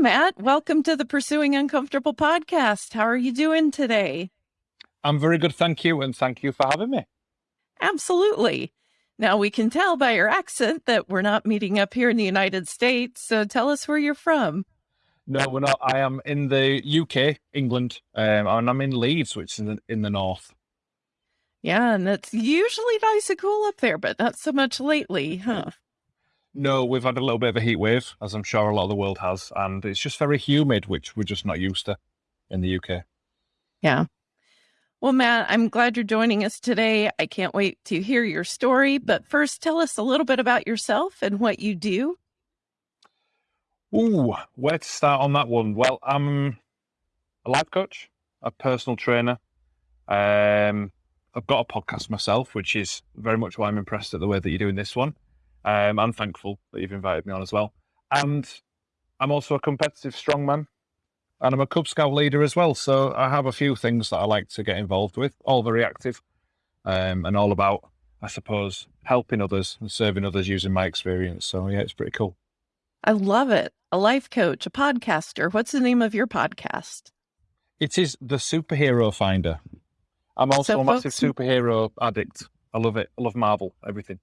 Matt. Welcome to the Pursuing Uncomfortable podcast. How are you doing today? I'm very good, thank you, and thank you for having me. Absolutely. Now, we can tell by your accent that we're not meeting up here in the United States. So tell us where you're from. No, we're not. I am in the UK, England, um, and I'm in Leeds, which is in the, in the north. Yeah, and it's usually nice and cool up there, but not so much lately, huh? No, we've had a little bit of a heat wave, as I'm sure a lot of the world has, and it's just very humid, which we're just not used to in the UK. Yeah. Well, Matt, I'm glad you're joining us today. I can't wait to hear your story. But first, tell us a little bit about yourself and what you do. Ooh, where to start on that one? Well, I'm a life coach, a personal trainer. Um, I've got a podcast myself, which is very much why I'm impressed at the way that you're doing this one. Um, I'm thankful that you've invited me on as well. And I'm also a competitive strongman and I'm a Cub Scout leader as well. So I have a few things that I like to get involved with, all very active um, and all about, I suppose, helping others and serving others using my experience. So yeah, it's pretty cool. I love it. A life coach, a podcaster. What's the name of your podcast? It is The Superhero Finder. I'm also so a massive superhero addict. I love it. I love Marvel, everything.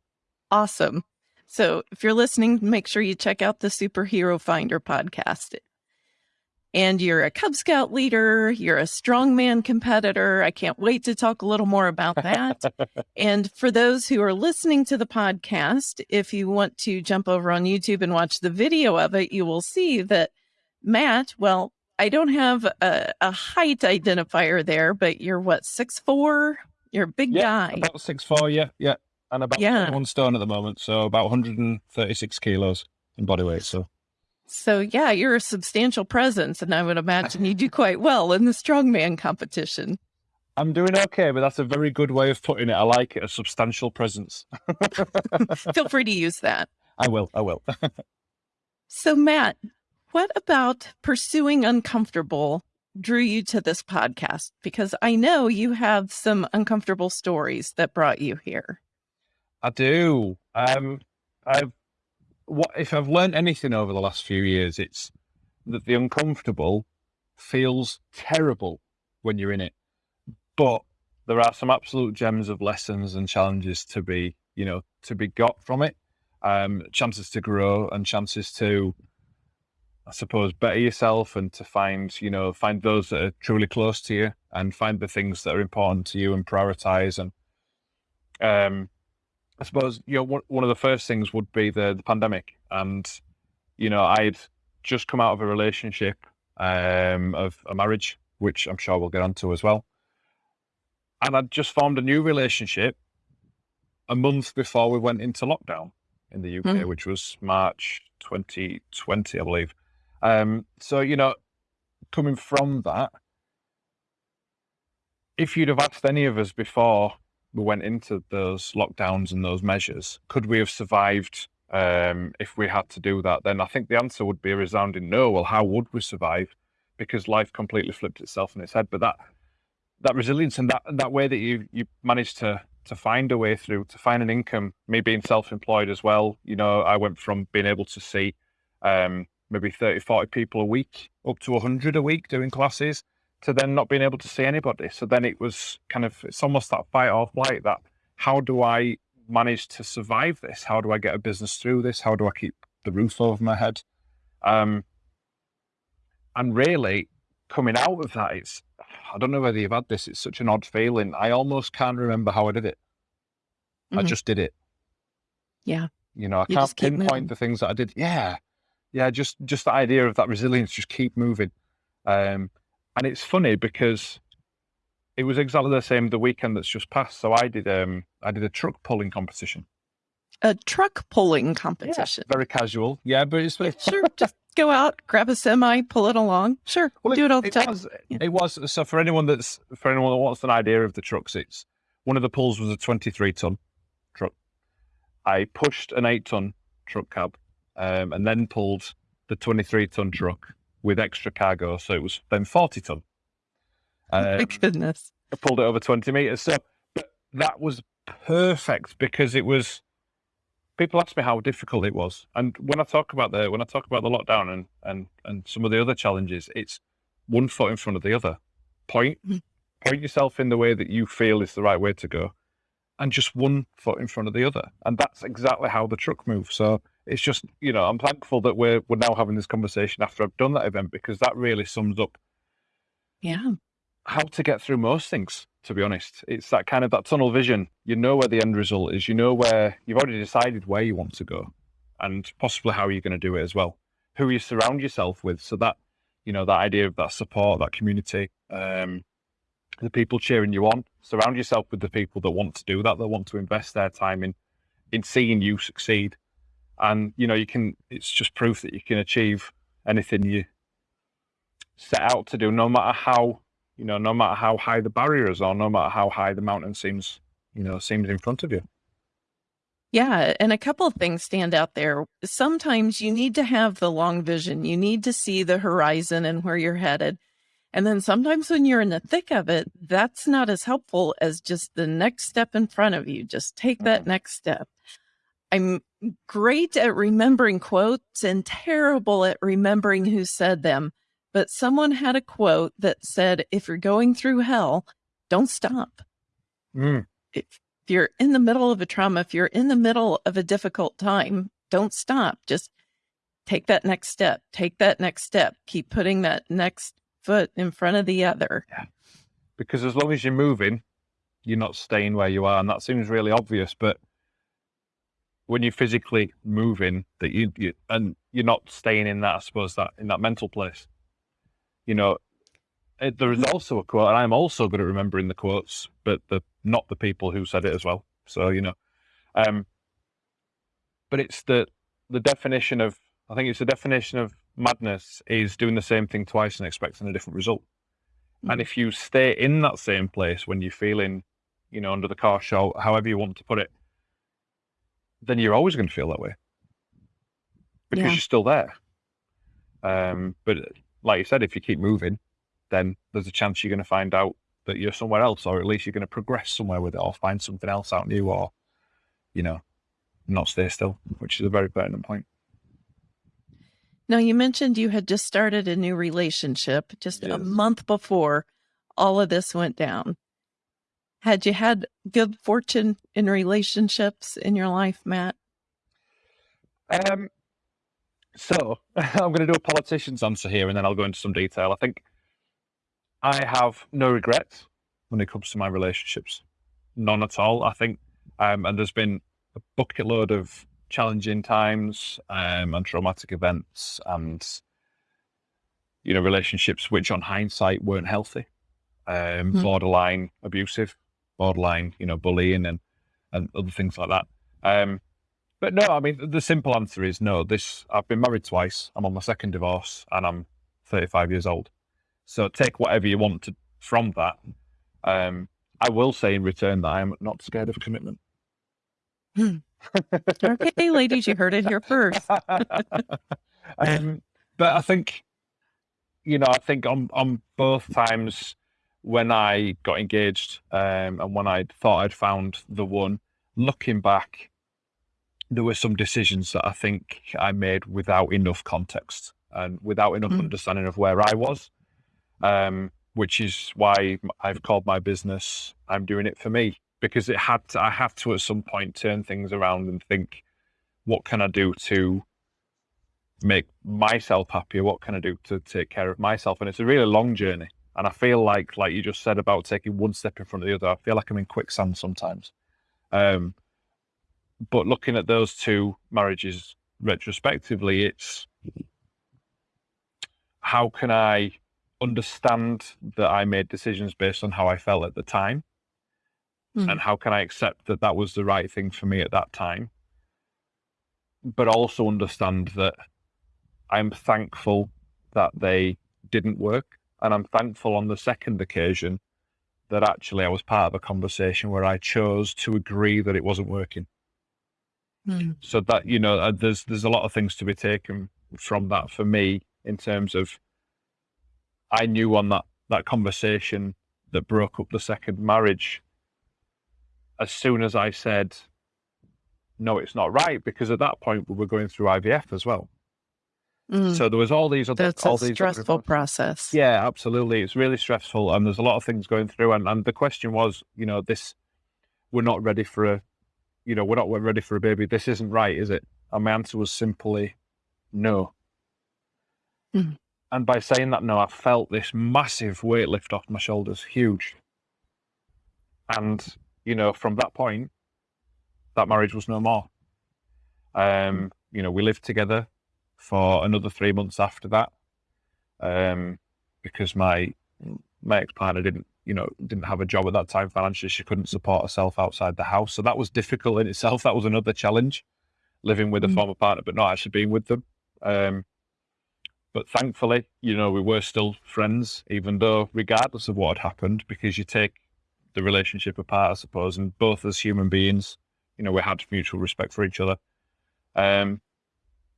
Awesome. So if you're listening, make sure you check out the Superhero Finder podcast and you're a Cub Scout leader, you're a strongman competitor. I can't wait to talk a little more about that. and for those who are listening to the podcast, if you want to jump over on YouTube and watch the video of it, you will see that Matt, well, I don't have a, a height identifier there, but you're what, six four? You're a big yeah, guy. About six four, yeah, yeah. And about yeah. one stone at the moment, so about 136 kilos in body weight. So so, yeah, you're a substantial presence, and I would imagine you do quite well in the strongman competition. I'm doing okay, but that's a very good way of putting it. I like it, a substantial presence. Feel free to use that. I will. I will. so, Matt, what about pursuing uncomfortable drew you to this podcast? Because I know you have some uncomfortable stories that brought you here. I do. Um, I've what if I've learned anything over the last few years, it's that the uncomfortable feels terrible when you're in it, but there are some absolute gems of lessons and challenges to be, you know, to be got from it. Um, chances to grow and chances to, I suppose, better yourself and to find, you know, find those that are truly close to you and find the things that are important to you and prioritize and, um, I suppose you know one of the first things would be the, the pandemic, and you know I'd just come out of a relationship um, of a marriage, which I'm sure we'll get onto as well, and I'd just formed a new relationship a month before we went into lockdown in the UK, mm. which was March 2020, I believe. Um, so you know, coming from that, if you'd have asked any of us before went into those lockdowns and those measures, could we have survived um, if we had to do that? Then I think the answer would be a resounding no. Well, how would we survive? Because life completely flipped itself on its head. But that that resilience and that that way that you you managed to to find a way through to find an income. Me being self-employed as well, you know, I went from being able to see um, maybe 30, 40 people a week up to 100 a week doing classes to then not being able to see anybody. So then it was kind of, it's almost that fight or flight that how do I manage to survive this? How do I get a business through this? How do I keep the roof over my head? Um, and really coming out of that, it's, I don't know whether you've had this, it's such an odd feeling. I almost can't remember how I did it. Mm-hmm. I just did it. Yeah. You know, I you can't pinpoint the things that I did. Yeah. Yeah. Just, just the idea of that resilience, just keep moving. Um, and it's funny because it was exactly the same the weekend that's just passed. So I did um I did a truck pulling competition. A truck pulling competition. Yeah, very casual. Yeah, but it's sure. Just go out, grab a semi, pull it along. Sure, well, do it, it all the it time. Was, yeah. It was so for anyone that's for anyone that wants an idea of the trucks. It's one of the pulls was a twenty-three ton truck. I pushed an eight-ton truck cab, um, and then pulled the twenty-three ton truck with extra cargo. So it was then 40 ton. Um, My goodness. I pulled it over 20 meters. So that was perfect because it was people ask me how difficult it was, and when I talk about the when I talk about the lockdown and and and some of the other challenges, it's one foot in front of the other. Point Mhm. point yourself in the way that you feel is the right way to go, and just one foot in front of the other, and that's exactly how the truck moves. So it's just you know I'm thankful that we're we're now having this conversation after I've done that event because that really sums up Yeah. how to get through most things to be honest. It's that kind of that tunnel vision. You know where the end result is. You know where you've already decided where you want to go and possibly how you're going to do it as well. Who you surround yourself with. So that you know that idea of that support that community um the people cheering you on. Surround yourself with the people that want to do that that want to invest their time in in seeing you succeed and you know you can it's just proof that you can achieve anything you set out to do no matter how you know, no matter how high the barriers are, no matter how high the mountain seems, you know, seems in front of you. Yeah, and a couple of things stand out there. Sometimes you need to have the long vision. You need to see the horizon and where you're headed. And then sometimes when you're in the thick of it, that's not as helpful as just the next step in front of you. Just take that Mhm. next step. I'm great at remembering quotes and terrible at remembering who said them. But someone had a quote that said, if you're going through hell, don't stop Mm. if you're in the middle of a trauma, if you're in the middle of a difficult time, don't stop. Just take that next step. Take that next step. Keep putting that next foot in front of the other. Because as long as you're moving, you're not staying where you are, and that seems really obvious. But when you're physically moving, that you, you and you're not staying in that, I suppose that in that mental place. You know, it, there is also a quote, and I'm also good at remembering the quotes, but the not the people who said it as well. So you know, um, but it's the the definition of I think it's the definition of madness is doing the same thing twice and expecting a different result. And Mhm. if you stay in that same place when you're feeling, you know, under the car show, however you want to put it, then you're always going to feel that way because Yeah. you're still there. Um, but like you said, if you keep moving, then there's a chance you're going to find out that you're somewhere else, or at least you're going to progress somewhere with it, or find something else out new, or you know, not stay still, which is a very pertinent point. Now, you mentioned you had just started a new relationship just a month before all of this went down. Had you had good fortune in relationships in your life, Matt? Um, so I'm going to do a politician's answer here, and then I'll go into some detail. I think I have no regrets when it comes to my relationships, none at all. I think, um, and there's been a bucket load of challenging times um, and traumatic events, and you know, relationships which, on hindsight, weren't healthy, um, Hmm. borderline abusive, borderline, you know, bullying, and and other things like that. Um, but no, I mean, the simple answer is no. This I've been married twice. I'm on my second divorce, and I'm 35 years old. So take whatever you want to, from that. Um, I will say in return that I am not scared of commitment. Okay, ladies, you heard it here first. um, but I think, you know, I think on on both times when I got engaged um, and when I thought I'd found the one, looking back, there were some decisions that I think I made without enough context and without enough Mm. understanding of where I was. Um, which is why I've called my business "I'm Doing It for Me" because it had to, I have to at some point turn things around and think, what can I do to make myself happier? What can I do to take care of myself? And it's a really long journey. And I feel like, like you just said about taking one step in front of the other, I feel like I'm in quicksand sometimes. Um, but looking at those two marriages retrospectively, it's how can I understand that I made decisions based on how I felt at the time? Mhm. And how can I accept that that was the right thing for me at that time? But also understand that I'm thankful that they didn't work. And I'm thankful on the second occasion that actually I was part of a conversation where I chose to agree that it wasn't working. Mm. So that you know, uh, there's there's a lot of things to be taken from that for me in terms of I knew on that that conversation that broke up the second marriage. As soon as I said, no, it's not right because at that point we were going through IVF as well. Mm, So there was all these other, that's all a these stressful process. Yeah, absolutely. It's really stressful, and there's a lot of things going through. And, and the question was, you know, this we're not ready for a, you know, we're not ready for a baby. This isn't right, is it? And my answer was simply no. Mhm. And by saying that no, I felt this massive weight lift off my shoulders, huge. And you know, from that point, that marriage was no more. Um, you know, we lived together for another three months after that, um, because my my ex partner didn't, you know, didn't have a job at that time financially. She couldn't support herself outside the house, so that was difficult in itself. That was another challenge, living with a Mm. former partner but not actually being with them. Um, but thankfully, you know, we were still friends, even though, regardless of what had happened, because you take the relationship apart, I suppose, and both as human beings, you know, we had mutual respect for each other. Um,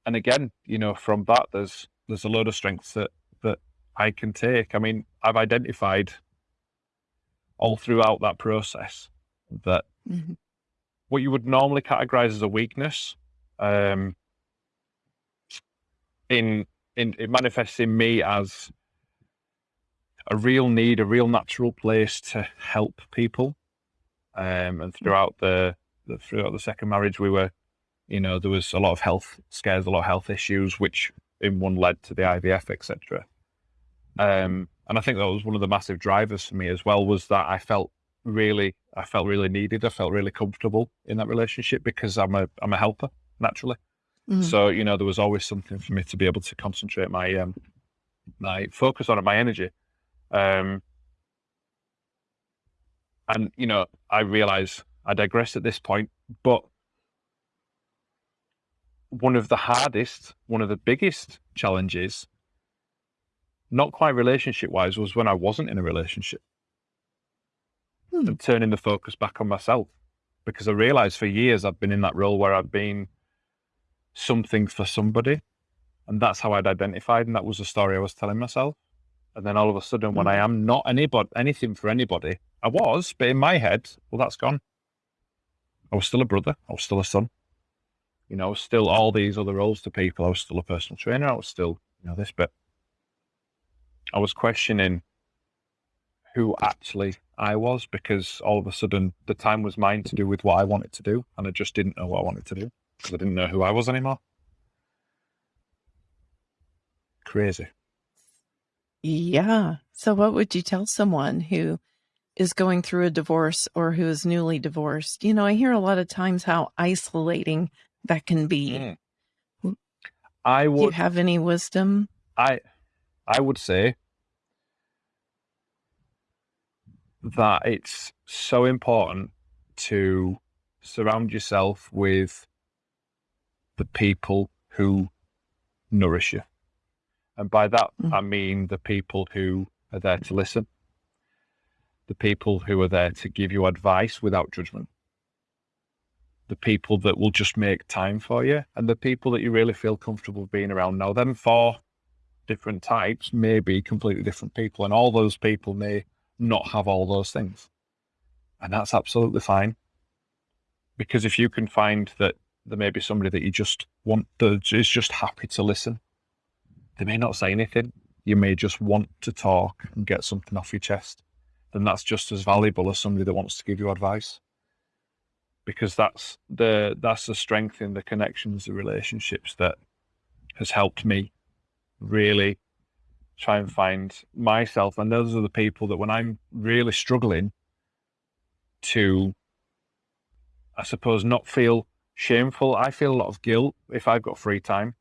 and again, you know, from that, there's there's a load of strengths that that I can take. I mean, I've identified all throughout that process that Mhm. what you would normally categorize as a weakness, um, in in it manifests in me as a real need, a real natural place to help people. Um, and throughout the, the throughout the second marriage, we were, you know, there was a lot of health scares, a lot of health issues, which in one led to the IVF, etc. Um, and I think that was one of the massive drivers for me as well was that I felt really, I felt really needed. I felt really comfortable in that relationship because I'm a I'm a helper naturally. Mhm. So you know, there was always something for me to be able to concentrate my um, my focus on it, my energy. Um, and you know, I realize I digress at this point, but one of the hardest, one of the biggest challenges, not quite relationship wise, was when I wasn't in a relationship Hmm. and turning the focus back on myself because I realized for years I've been in that role where I've been something for somebody. And that's how I'd identified. And that was the story I was telling myself. And then all of a sudden, when I am not anybody, anything for anybody, I was, but in my head, well, that's gone. I was still a brother. I was still a son. You know, still all these other roles to people. I was still a personal trainer. I was still, you know, this, but I was questioning who actually I was because all of a sudden the time was mine to do with what I wanted to do. And I just didn't know what I wanted to do because I didn't know who I was anymore. Crazy. Yeah. So, what would you tell someone who is going through a divorce or who is newly divorced? You know, I hear a lot of times how isolating that can be. Mm. I Do you have any wisdom? I, I would say that it's so important to surround yourself with the people who nourish you. And by that, Mm. I mean the people who are there to listen, the people who are there to give you advice without judgment, the people that will just make time for you, and the people that you really feel comfortable being around. Now, them four different types may be completely different people, and all those people may not have all those things. And that's absolutely fine. Because if you can find that there may be somebody that you just want that is just happy to listen, they may not say anything. You may just want to talk and get something off your chest. Then that's just as valuable as somebody that wants to give you advice. Because that's the that's the strength in the connections, the relationships that has helped me really try and find myself. And those are the people that when I'm really struggling to, I suppose, not feel shameful, I feel a lot of guilt if I've got free time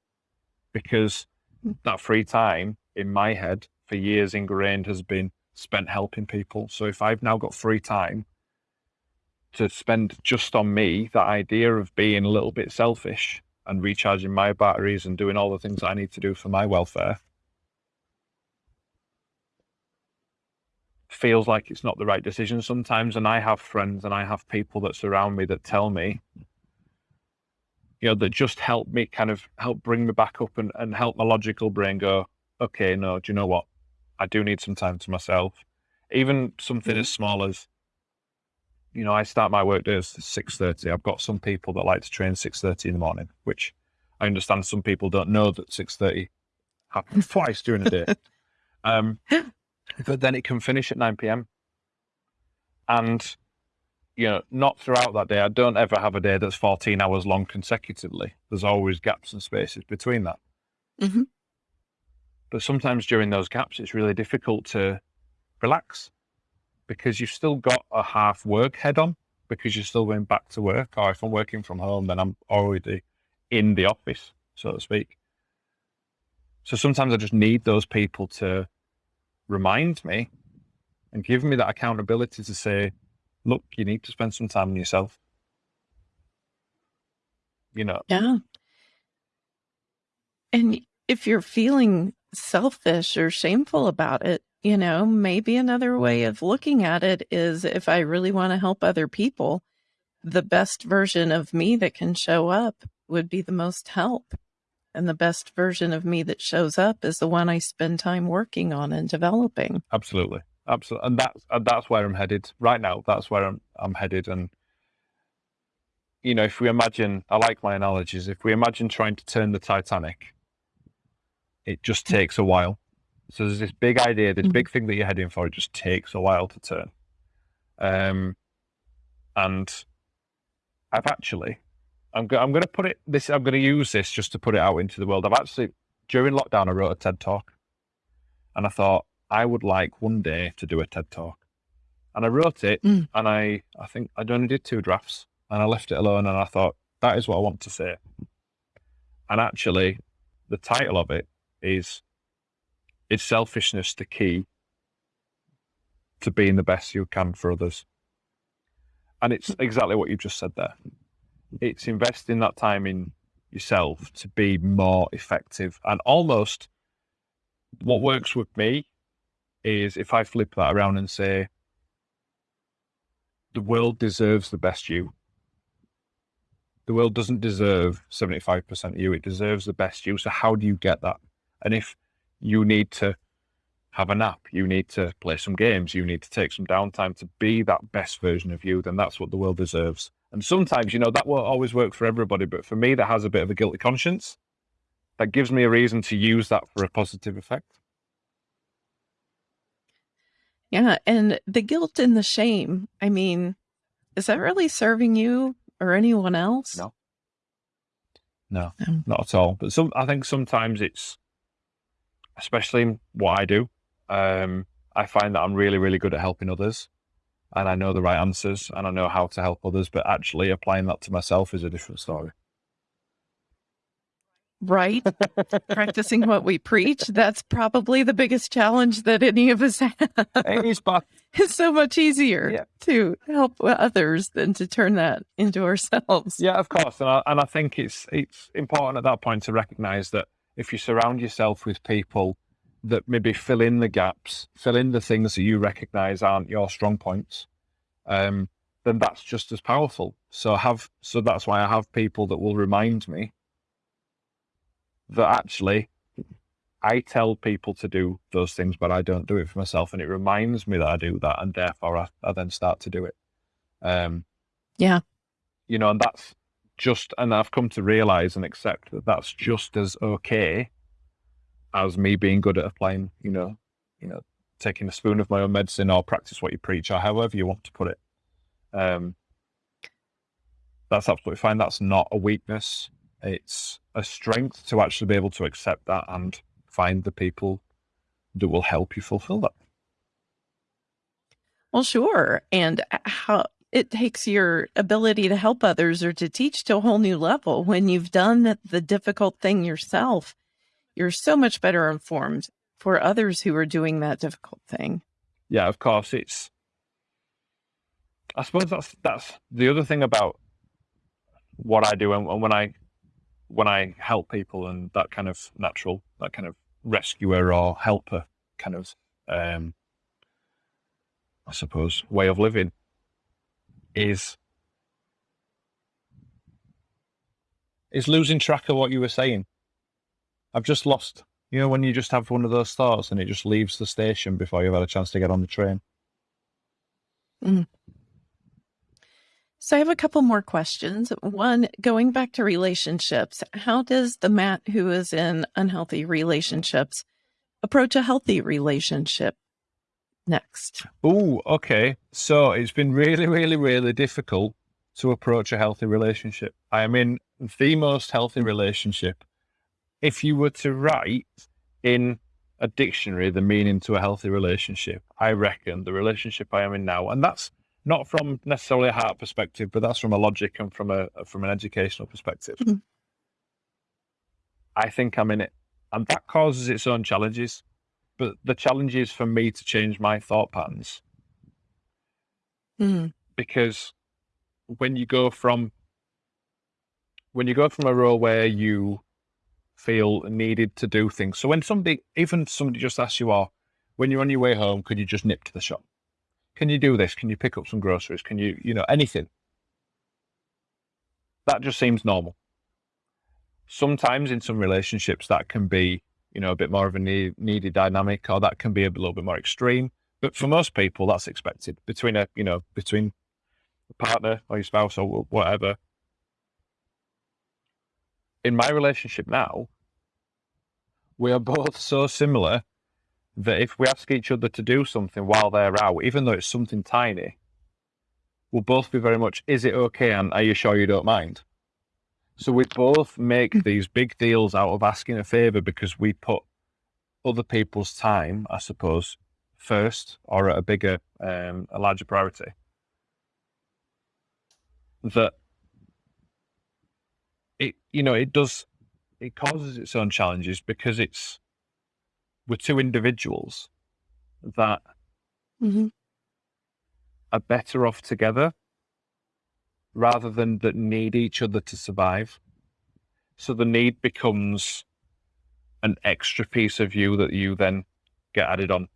because hmm. that free time in my head for years ingrained has been spent helping people. So if I've now got free time to spend just on me, that idea of being a little bit selfish and recharging my batteries and doing all the things I need to do for my welfare feels like it's not the right decision sometimes. And I have friends and I have people that surround me that tell me, you know, that just help me kind of help bring me back up and, and help my logical brain go, okay, no, do you know what? I do need some time to myself. Even something Mhm. as small as you know, I start my work days at six thirty. I've got some people that like to train six thirty in the morning, which I understand some people don't know that six thirty happens twice during the day. Um, but then it can finish at nine p.m. And you know, not throughout that day. I don't ever have a day that's fourteen hours long consecutively. There's always gaps and spaces between that. Mhm. But sometimes during those gaps, it's really difficult to relax because you've still got a half work head on because you're still going back to work. Or if I'm working from home, then I'm already in the office, so to speak. So sometimes I just need those people to remind me and give me that accountability to say, look, you need to spend some time on yourself. You know, Yeah. And if you're feeling selfish or shameful about it, you know, maybe another way of looking at it is if I really want to help other people, the best version of me that can show up would be the most help. And the best version of me that shows up is the one I spend time working on and developing. absolutely, absolutely, and that's and that's where I'm headed right now. That's where I'm I'm headed, and you know, if we imagine, I like my analogies. If we imagine trying to turn the Titanic, it just mm. takes a while. So there's this big idea, this big thing that you're heading for. It just takes a while to turn. Um, and I've actually, I'm go- I'm going to put it this. I'm going to use this just to put it out into the world. I've actually during lockdown I wrote a TED talk, and I thought I would like one day to do a TED talk, and I wrote it, Mm. and I I think I only did two drafts, and I left it alone, and I thought that is what I want to say, and actually, the title of it is "Is selfishness the key to being the best you can for others?" And it's exactly what you've just said there. It's investing that time in yourself to be more effective and almost what works with me is if I flip that around and say, the world deserves the best you. The world doesn't deserve 75% of you, it deserves the best you. So, how do you get that? And if you need to have a nap, you need to play some games, you need to take some downtime to be that best version of you, then that's what the world deserves. And sometimes, you know, that won't always work for everybody, but for me, that has a bit of a guilty conscience. That gives me a reason to use that for a positive effect. Yeah. And the guilt and the shame, I mean, is that really serving you or anyone else? No. No, No. not at all. But some, I think sometimes it's, especially in what I do, um, I find that I'm really, really good at helping others, and I know the right answers, and I know how to help others. But actually, applying that to myself is a different story. Right. Practicing what we preach. That's probably the biggest challenge that any of us have. it is, but It's so much easier Yeah. to help others than to turn that into ourselves. Yeah, of course, and I, and I think it's it's important at that point to recognise that if you surround yourself with people that maybe fill in the gaps, fill in the things that you recognise aren't your strong points, um, then that's just as powerful. So have so that's why I have people that will remind me that actually I tell people to do those things, but I don't do it for myself, and it reminds me that I do that, and therefore I, I then start to do it. Um, Yeah. you know, and that's just, and I've come to realize and accept that that's just as okay as me being good at applying, you know, you know, taking a spoon of my own medicine or practice what you preach or however you want to put it. Um, that's absolutely fine. That's not a weakness. It's a strength to actually be able to accept that and find the people that will help you fulfill that. Well, sure. And how it takes your ability to help others or to teach to a whole new level. When you've done the, difficult thing yourself, you're so much better informed for others who are doing that difficult thing. yeah, of course, it's. I suppose that's that's the other thing about what I do, and, and when I when I help people, and that kind of natural, that kind of rescuer or helper kind of, um, I suppose, way of living, is is losing track of what you were saying. I've just lost. You know, when you just have one of those thoughts and it just leaves the station before you've had a chance to get on the train. Mhm. So I have a couple more questions. One, going back to relationships, how does the Matt who is in unhealthy relationships approach a healthy relationship next? Oh, okay. So it's been really, really, really difficult to approach a healthy relationship. I am in the most healthy relationship. If you were to write in a dictionary the meaning to a healthy relationship, I reckon the relationship I am in now, and that's not from necessarily a heart perspective, but that's from a logic and from a from an educational perspective. Mm-hmm. I think I'm in it, and that causes its own challenges. But the challenge is for me to change my thought patterns mm-hmm. because when you go from when you go from a role where you feel needed to do things. So when somebody, even somebody just asks you, "Oh, when you're on your way home, could you just nip to the shop?" Can you do this? Can you pick up some groceries? Can you, you know, anything? That just seems normal. Sometimes in some relationships, that can be, you know, a bit more of a need, needy dynamic, or that can be a little bit more extreme. But for most people, that's expected between a, you know, between a partner or your spouse or whatever. In my relationship now, we are both so similar that if we ask each other to do something while they're out, even though it's something tiny, we'll both be very much, is it okay? And are you sure you don't mind? So we both make these big deals out of asking a favor because we put other people's time, I suppose, first or at a bigger, um, a larger priority. That it, you know, it does, it causes its own challenges because it's, we're two individuals that mm-hmm. are better off together rather than that need each other to survive. So the need becomes an extra piece of you that you then get added on.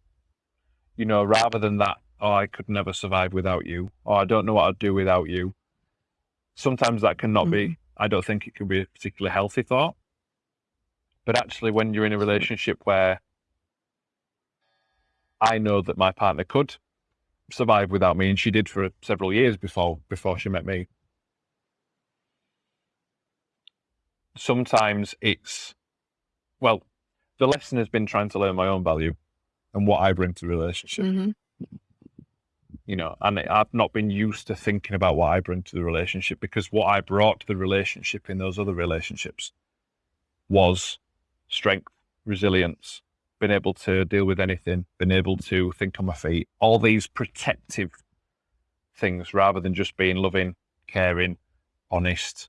You know, rather than that, oh, I could never survive without you, or I don't know what I'd do without you. Sometimes that cannot mm-hmm. be, I don't think it can be a particularly healthy thought. But actually, when you're in a relationship where I know that my partner could survive without me, and she did for several years before before she met me. Sometimes it's well, the lesson has been trying to learn my own value and what I bring to the relationship. Mm-hmm. You know, and I've not been used to thinking about what I bring to the relationship because what I brought to the relationship in those other relationships was strength, resilience, been able to deal with anything, been able to think on my feet, all these protective things rather than just being loving, caring, honest,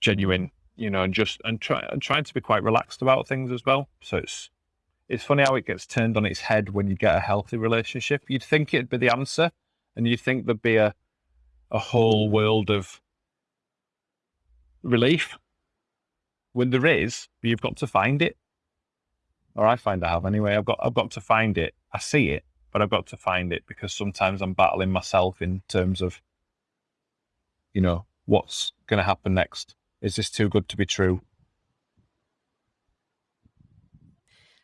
genuine, you know, and just and try and trying to be quite relaxed about things as well. So it's it's funny how it gets turned on its head when you get a healthy relationship. You'd think it'd be the answer, and you'd think there'd be a a whole world of relief when there is, you've got to find it or I find I have anyway. I've got I've got to find it. I see it, but I've got to find it because sometimes I'm battling myself in terms of, you know, what's going to happen next. Is this too good to be true?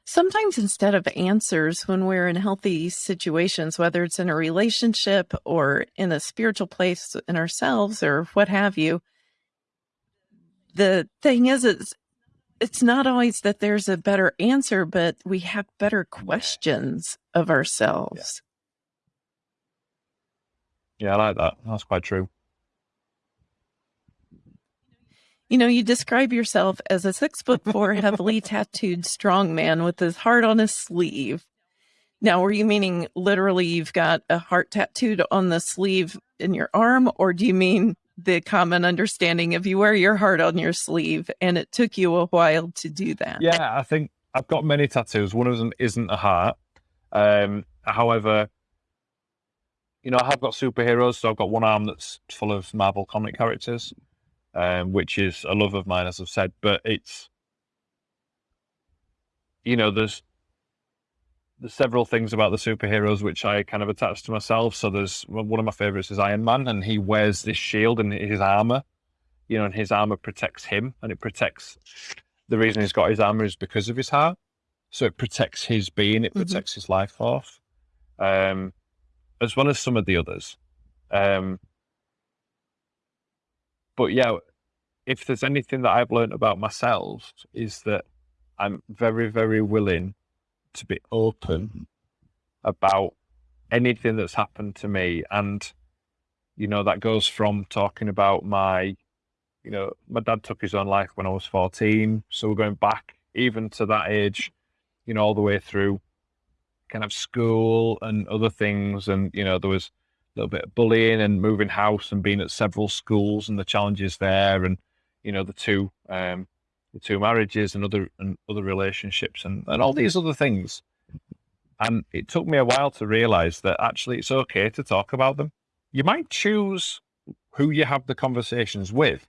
Sometimes instead of answers, when we're in healthy situations, whether it's in a relationship or in a spiritual place in ourselves or what have you, the thing is, it's it's not always that there's a better answer, but we have better questions of ourselves. Yeah, yeah I like that. That's quite true. You know, you describe yourself as a six foot four, heavily tattooed strong man with his heart on his sleeve. Now, were you meaning literally you've got a heart tattooed on the sleeve in your arm, or do you mean the common understanding of you wear your heart on your sleeve and it took you a while to do that. Yeah, I think I've got many tattoos. One of them isn't a heart. Um, however, you know, I have got superheroes, so I've got one arm that's full of Marvel comic characters, um, which is a love of mine, as I've said, but it's you know, there's several things about the superheroes which I kind of attach to myself. So there's one of my favorites is Iron Man, and he wears this shield and his armor, you know, and his armor protects him, and it protects. The reason he's got his armor is because of his heart, so it protects his being, it mm-hmm. protects mm-hmm. his life force, um, as well as some of the others. Um, but yeah, if there's anything that I've learned about myself is that I'm very, very willing to be open about anything that's happened to me. And, you know, that goes from talking about my, you know, my dad took his own life when I was 14. So we're going back even to that age, you know, all the way through kind of school and other things. And, you know, there was a little bit of bullying and moving house and being at several schools and the challenges there. And, you know, the two, um, two marriages and other and other relationships and, and all these other things. And it took me a while to realize that actually it's okay to talk about them. You might choose who you have the conversations with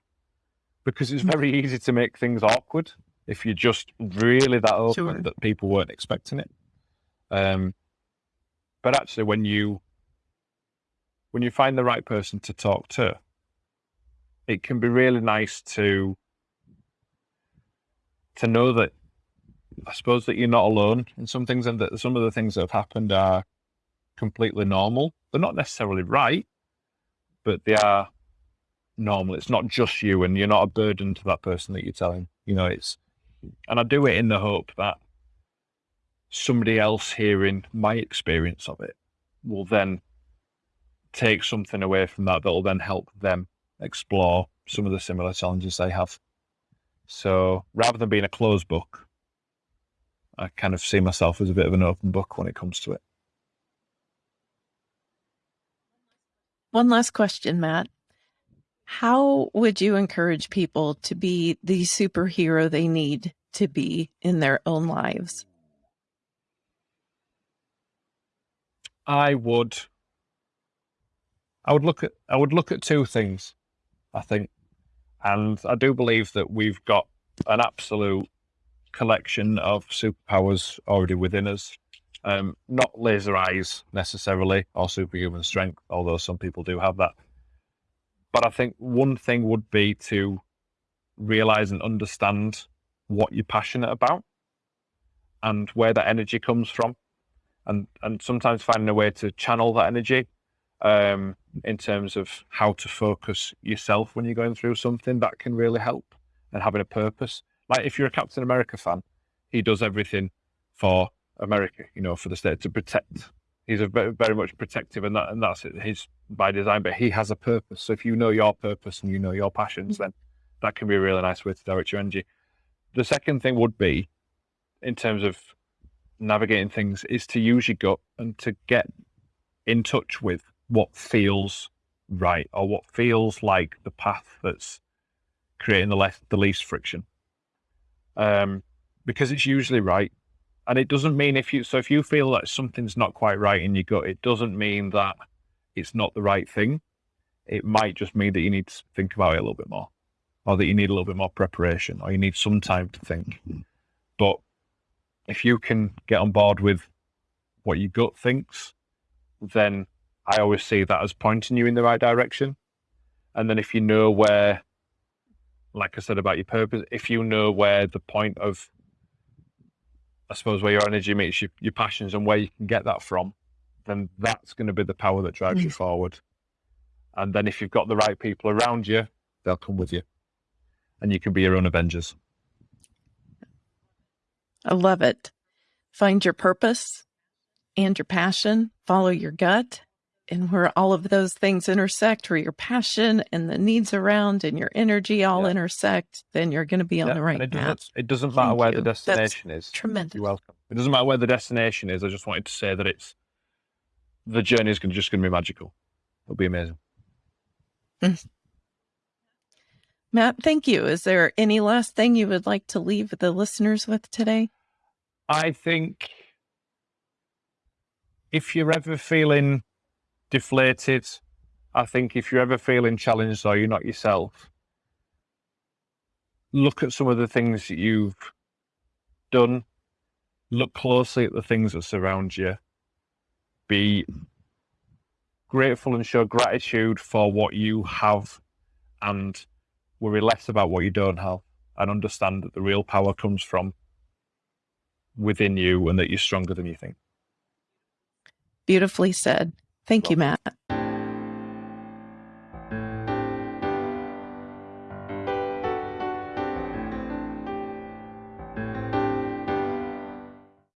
because it's very easy to make things awkward if you're just really that open sure. that people weren't expecting it. Um, but actually, when you when you find the right person to talk to, it can be really nice to to know that I suppose that you're not alone in some things and that some of the things that have happened are completely normal. They're not necessarily right, but they are normal. It's not just you and you're not a burden to that person that you're telling. You know, it's and I do it in the hope that somebody else hearing my experience of it will then take something away from that that will then help them explore some of the similar challenges they have. So rather than being a closed book, I kind of see myself as a bit of an open book when it comes to it. One last question, Matt. How would you encourage people to be the superhero they need to be in their own lives? I would I would look at I would look at two things, I think. And I do believe that we've got an absolute collection of superpowers already within us. Um, not laser eyes necessarily or superhuman strength, although some people do have that. But I think one thing would be to realize and understand what you're passionate about and where that energy comes from. And, and sometimes finding a way to channel that energy um, in terms of how to focus yourself when you're going through something that can really help and having a purpose. Like if you're a Captain America fan, he does everything for America, you know, for the state to protect. He's a very, much protective, and that and that's his by design. But he has a purpose. So if you know your purpose and you know your passions, then that can be a really nice way to direct your energy. The second thing would be, in terms of navigating things, is to use your gut and to get in touch with what feels right or what feels like the path that's creating the less the least friction. Um, because it's usually right. And it doesn't mean if you so if you feel that something's not quite right in your gut it doesn't mean that it's not the right thing. It might just mean that you need to think about it a little bit more or that you need a little bit more preparation or you need some time to think. But if you can get on board with what your gut thinks then I always see that as pointing you in the right direction. And then if you know where, like I said about your purpose, if you know where the point of, I suppose, where your energy meets your, your passions and where you can get that from, then that's going to be the power that drives mm. you forward. And then if you've got the right people around you, they'll come with you. And you can be your own Avengers. I love it. Find your purpose and your passion, follow your gut, and where all of those things intersect, where your passion and the needs around and your energy all yeah. intersect, then you're going to be on yeah. the right it path. Doesn't, it doesn't matter Thank where you. the destination That's is. Tremendous. You're welcome. It doesn't matter where the destination is. I just wanted to say that it's the journey is just going to be magical. It'll be amazing. Mm. Matt, thank you. Is there any last thing you would like to leave the listeners with today? I think if you're ever feeling deflated. I think if you're ever feeling challenged or you're not yourself, look at some of the things that you've done. Look closely at the things that surround you. Be grateful and show gratitude for what you have and worry less about what you don't have and understand that the real power comes from within you and that you're stronger than you think. Beautifully said thank you, matt.